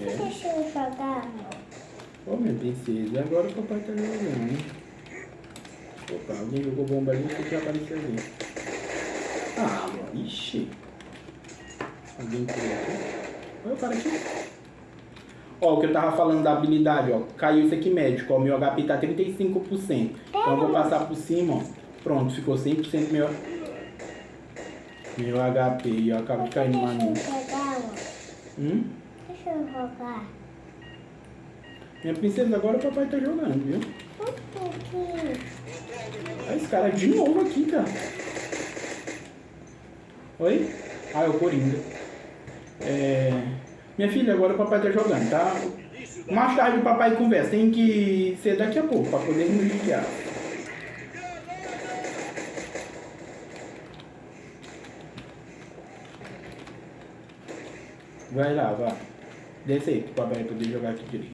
É. Deixa eu jogar. Ô, minha princesa, agora o papai tá jogando. Opa, alguém jogou bomba ali, o que apareceu ali? Ah, amor, ixi. Alguém pulou aqui. Olha o cara aqui. Ó, o que eu tava falando da habilidade, ó. Caiu isso aqui médico, ó. Meu HP tá 35%. Então eu vou passar por cima, ó. Pronto, ficou 100% meu... Meu HP. E eu acabo de cair no maninho. Hum? Deixa eu jogar. Minha princesa, agora o papai tá jogando, viu? Um esse cara de novo aqui, cara. Oi? Ah, é o Coringa. É... Minha filha, agora o papai tá jogando, tá? Mais tarde o papai conversa. Tem que ser daqui a pouco, pra poder nos guiar. Vai lá, vai. Desce aí, papai poder jogar aqui direito.